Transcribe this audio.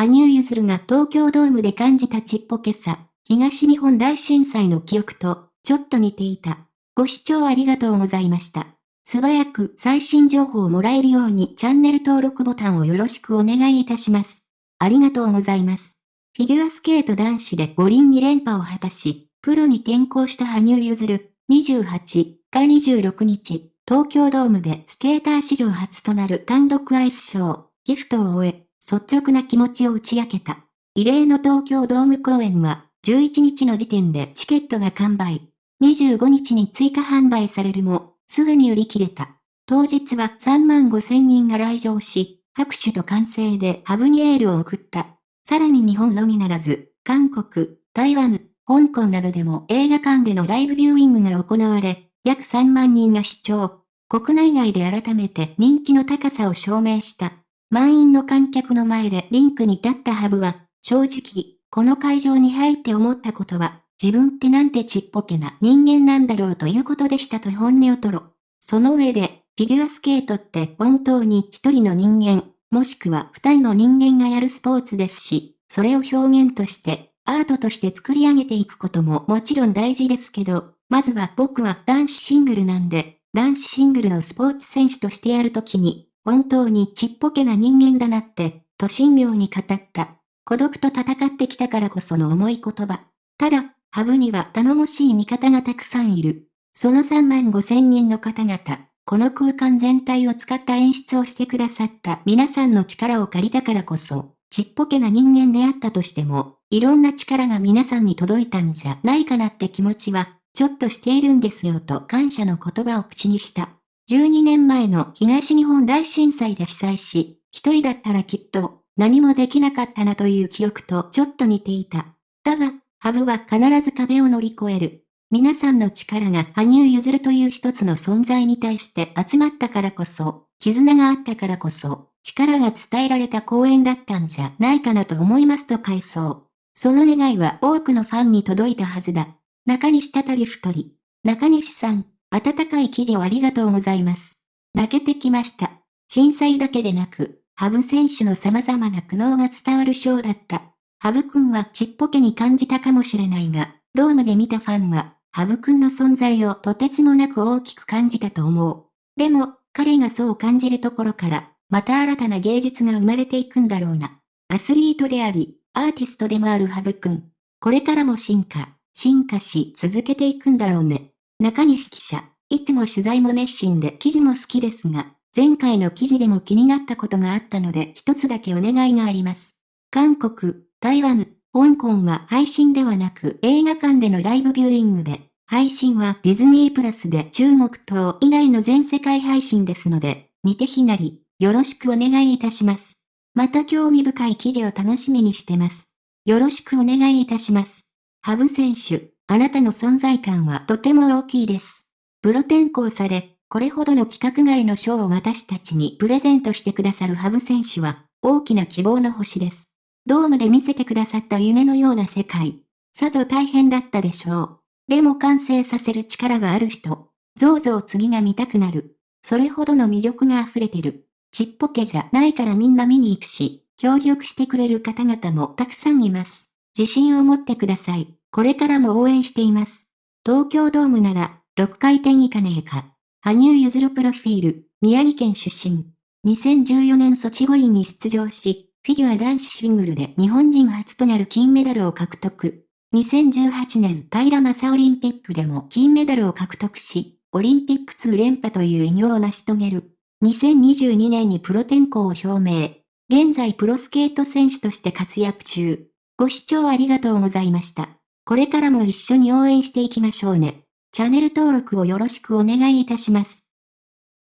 羽生結弦が東京ドームで感じたちっぽけさ、東日本大震災の記憶と、ちょっと似ていた。ご視聴ありがとうございました。素早く最新情報をもらえるようにチャンネル登録ボタンをよろしくお願いいたします。ありがとうございます。フィギュアスケート男子で五輪2連覇を果たし、プロに転向した羽生結弦、28日26日、東京ドームでスケーター史上初となる単独アイスショー、ギフトを終え、率直な気持ちを打ち明けた。異例の東京ドーム公演は、11日の時点でチケットが完売。25日に追加販売されるも、すぐに売り切れた。当日は3万5千人が来場し、拍手と歓声でハブにエールを送った。さらに日本のみならず、韓国、台湾、香港などでも映画館でのライブビューイングが行われ、約3万人が視聴。国内外で改めて人気の高さを証明した。満員の観客の前でリンクに立ったハブは、正直、この会場に入って思ったことは、自分ってなんてちっぽけな人間なんだろうということでしたと本音を吐露。その上で、フィギュアスケートって本当に一人の人間、もしくは二人の人間がやるスポーツですし、それを表現として、アートとして作り上げていくことももちろん大事ですけど、まずは僕は男子シングルなんで、男子シングルのスポーツ選手としてやるときに、本当にちっぽけな人間だなって、と神妙に語った。孤独と戦ってきたからこその重い言葉。ただ、ハブには頼もしい味方がたくさんいる。その3万5千人の方々、この空間全体を使った演出をしてくださった皆さんの力を借りたからこそ、ちっぽけな人間であったとしても、いろんな力が皆さんに届いたんじゃないかなって気持ちは、ちょっとしているんですよと感謝の言葉を口にした。12年前の東日本大震災で被災し、一人だったらきっと何もできなかったなという記憶とちょっと似ていた。だが、ハブは必ず壁を乗り越える。皆さんの力が羽生結弦という一つの存在に対して集まったからこそ、絆があったからこそ、力が伝えられた公演だったんじゃないかなと思いますと回想。その願いは多くのファンに届いたはずだ。中西たたり太り。中西さん、温かい記事をありがとうございます。泣けてきました。震災だけでなく、ハブ選手の様々な苦悩が伝わるショーだった。ハブ君はちっぽけに感じたかもしれないが、ドームで見たファンは、ハブ君の存在をとてつもなく大きく感じたと思う。でも、彼がそう感じるところから、また新たな芸術が生まれていくんだろうな。アスリートであり、アーティストでもあるハブ君。これからも進化、進化し続けていくんだろうね。中西記者、いつも取材も熱心で記事も好きですが、前回の記事でも気になったことがあったので一つだけお願いがあります。韓国、台湾、香港は配信ではなく映画館でのライブビューイングで、配信はディズニープラスで中国等以外の全世界配信ですので、似て非なり、よろしくお願いいたします。また興味深い記事を楽しみにしてます。よろしくお願いいたします。ハブ選手、あなたの存在感はとても大きいです。プロ転向され、これほどの規格外の賞を私たちにプレゼントしてくださるハブ選手は、大きな希望の星です。ドームで見せてくださった夢のような世界。さぞ大変だったでしょう。でも完成させる力がある人。ぞうぞう次が見たくなる。それほどの魅力が溢れてる。ちっぽけじゃないからみんな見に行くし、協力してくれる方々もたくさんいます。自信を持ってください。これからも応援しています。東京ドームなら、6回転以下ねえか。羽生結弦プロフィール、宮城県出身。2014年ソチ五輪に出場し、フィギュア男子シングルで日本人初となる金メダルを獲得。2018年平正オリンピックでも金メダルを獲得し、オリンピック2連覇という偉業を成し遂げる。2022年にプロ転向を表明。現在プロスケート選手として活躍中。ご視聴ありがとうございました。これからも一緒に応援していきましょうね。チャンネル登録をよろしくお願いいたします。